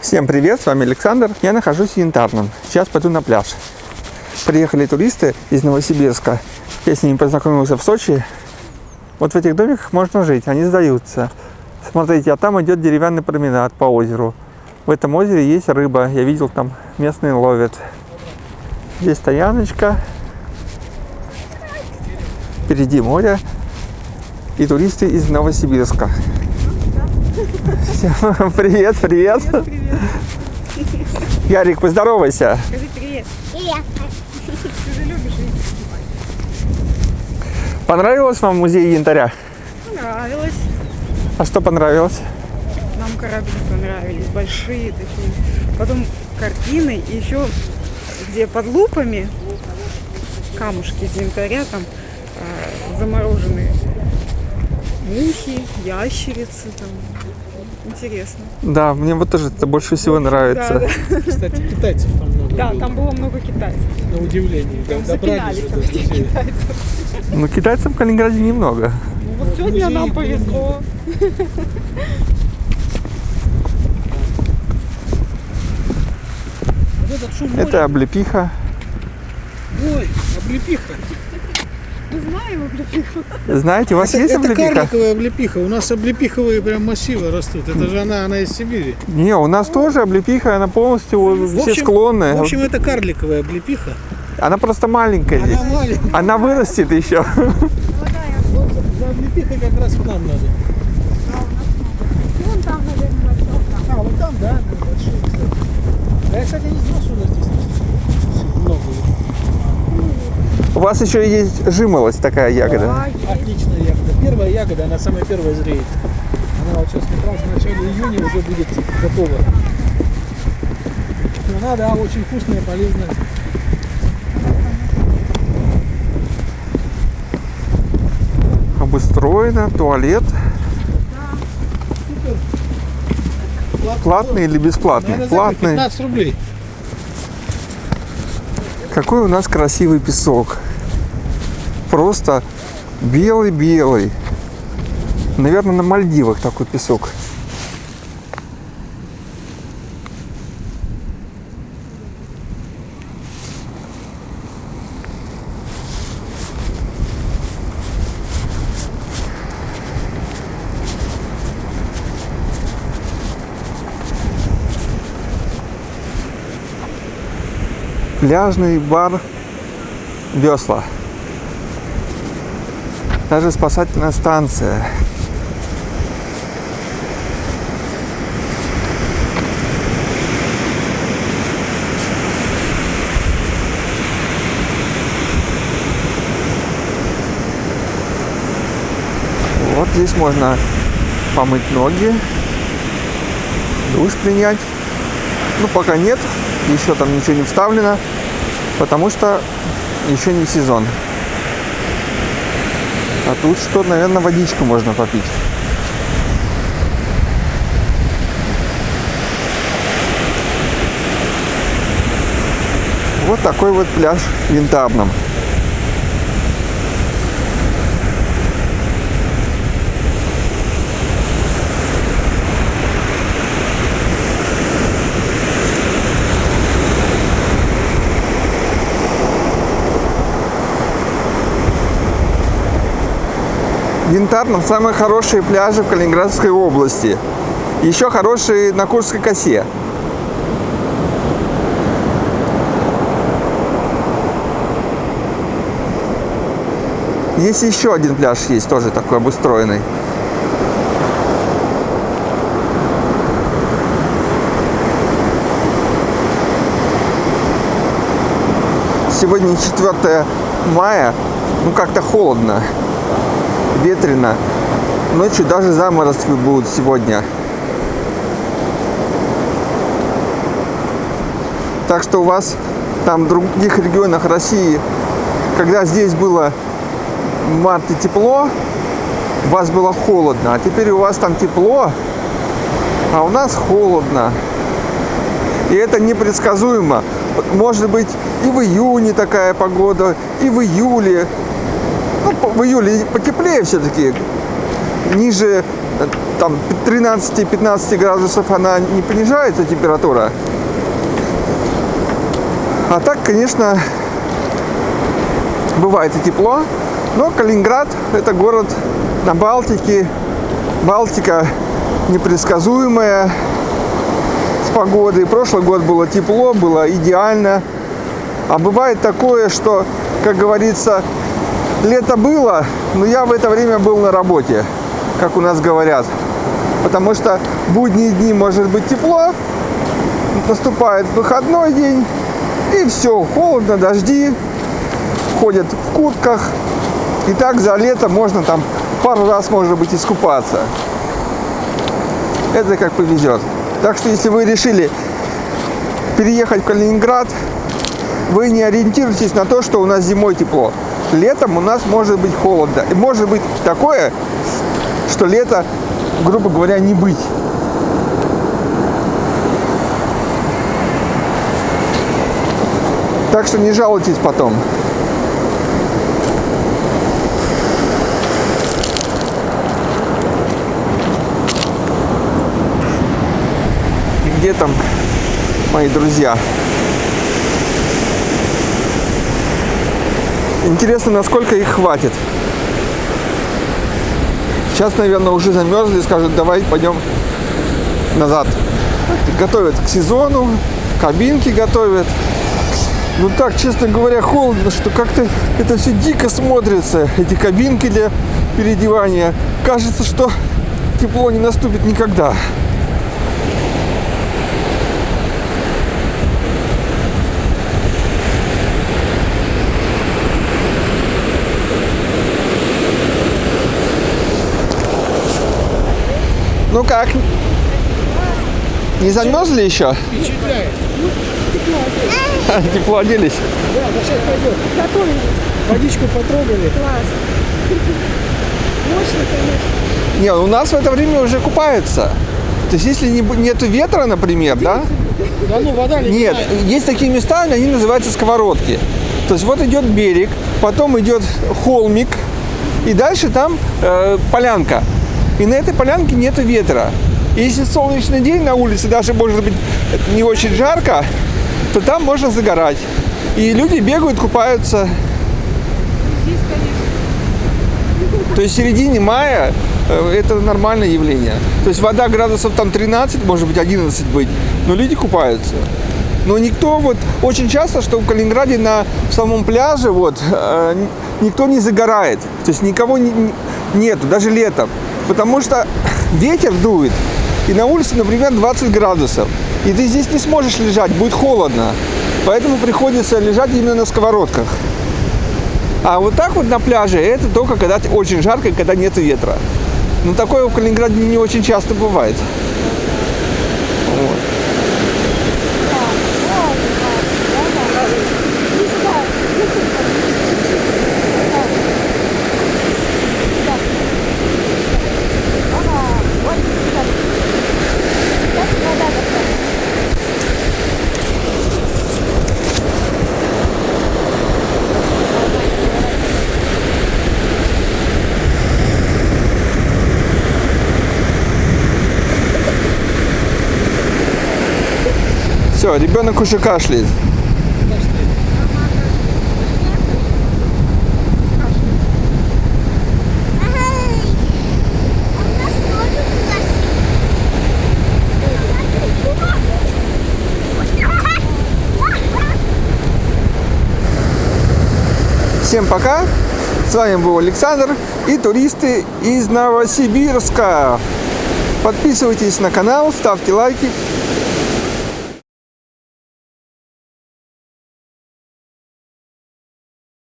Всем привет, с вами Александр. Я нахожусь в Янтарном. Сейчас пойду на пляж. Приехали туристы из Новосибирска. Я с ними познакомился в Сочи. Вот в этих домиках можно жить, они сдаются. Смотрите, а там идет деревянный променад по озеру. В этом озере есть рыба. Я видел, там местные ловят. Здесь стояночка. Впереди море. И туристы из Новосибирска. Всем Привет, привет. Ярик, поздоровайся. Скажи привет. Привет. Ты же любишь Понравилось вам музей янтаря? Понравилось. А что понравилось? Нам корабли понравились, большие такие. Потом картины, и еще где под лупами камушки из янтаря, там э, замороженные мухи, ящерицы там. Интересно. Да, мне вот тоже это больше всего нравится. Да, Кстати, китайцев там много да, было, там было много китайцев. на удивление. Да, запинались там этих музея. китайцев. Но китайцев в Калининграде немного. Ну, вот сегодня нам повезло. Вот этот шум моря. Это облепиха. Ой, облепиха. Знаем облепиху. Знаете, у вас это, есть это облепиха? карликовая облепиха. У нас облепиховые прям массивы растут. Это же она, она из Сибири. Не, у нас тоже облепиха, она полностью вот, В все общем- склонны. В общем, это карликовая облепиха. Она просто маленькая здесь. Она маленькая. Она вырастет еще. Вот за облепихой как раз к нам надо. Вон там, наверное, большой. А, вот там, да, кстати. А я, кстати, не знал, что у нас здесь много. У вас еще есть жимолость такая ягода. Да. Отличная ягода. Первая ягода, она самая первая зреет. Она вот сейчас как раз в начале июня уже будет готова. Но она, да, очень вкусная, полезная. Обустроено, туалет. Платный или бесплатный? Наверное, Платный. 15 рублей. Какой у нас красивый песок. Просто белый-белый. Наверное, на Мальдивах такой песок. Пляжный бар Весла. Даже спасательная станция. Вот здесь можно помыть ноги, душ принять. Ну, пока нет, еще там ничего не вставлено, потому что еще не сезон. А тут что, наверное, водичку можно попить. Вот такой вот пляж в Янтарном. В Янтарном самые хорошие пляжи в Калининградской области. Еще хорошие на Курской косе. Есть еще один пляж, есть тоже такой обустроенный. Сегодня 4 мая, ну как-то холодно, ветрено. Ночью даже заморозки будут сегодня. Так что у вас там в других регионах России, когда здесь было в марте тепло, у вас было холодно, а теперь у вас там тепло, а у нас холодно. И это непредсказуемо. Может быть и в июне такая погода, и в июле. Ну, в июле потеплее все-таки. Ниже там 13-15 градусов она не понижается температура. А так, конечно, бывает и тепло, но Калининград это город на Балтике. Балтика непредсказуемая с погодой. Прошлый год было тепло, было идеально. А бывает такое, что, как говорится, лето было, но я в это время был на работе, как у нас говорят. Потому что будние дни может быть тепло, наступает выходной день, и все, холодно, дожди, ходят в куртках. И так за лето можно там пару раз, может быть, искупаться. Это как повезет. Так что, если вы решили переехать в Калининград, вы не ориентируйтесь на то, что у нас зимой тепло. Летом у нас может быть холодно. И может быть такое, что лето, грубо говоря, не быть. Так что не жалуйтесь потом. И где там мои друзья? Интересно, насколько их хватит. Сейчас, наверное, уже замерзли, скажут, давай пойдем назад. Готовят к сезону, кабинки готовят. Ну так, честно говоря, холодно, что как-то это все дико смотрится. Эти кабинки для переодевания. Кажется, что тепло не наступит никогда. Ну как? Не замерзли еще? Впечатляет. Тепло оделись. Да, да сейчас пойдет. Готовились. Водичку потрогали. Класс. Мощно, конечно. Не, у нас в это время уже купаются. То есть, если не, нету ветра, например, да? Да ну, вода Нет, есть такие места, они называются сковородки. То есть вот идет берег, потом идет холмик, и дальше там э, полянка. И на этой полянке нету ветра. И если солнечный день на улице, даже может быть не очень жарко, то там можно загорать. И люди бегают, купаются. То есть в середине мая э, это нормальное явление. То есть вода градусов там 13, может быть 11 быть, но люди купаются. Но никто вот очень часто, что в Калининграде на самом пляже вот э, никто не загорает, то есть никого не- нету, даже летом, потому что ветер дует и на улице, например, 20 градусов, и ты здесь не сможешь лежать, будет холодно, поэтому приходится лежать именно на сковородках. А вот так вот на пляже это только когда очень жарко когда нет ветра. Но такое в Калининграде не очень часто бывает. Вот. Все, ребенок уже кашляет. Всем пока. С вами был Александр и туристы из Новосибирска. Подписывайтесь на канал, ставьте лайки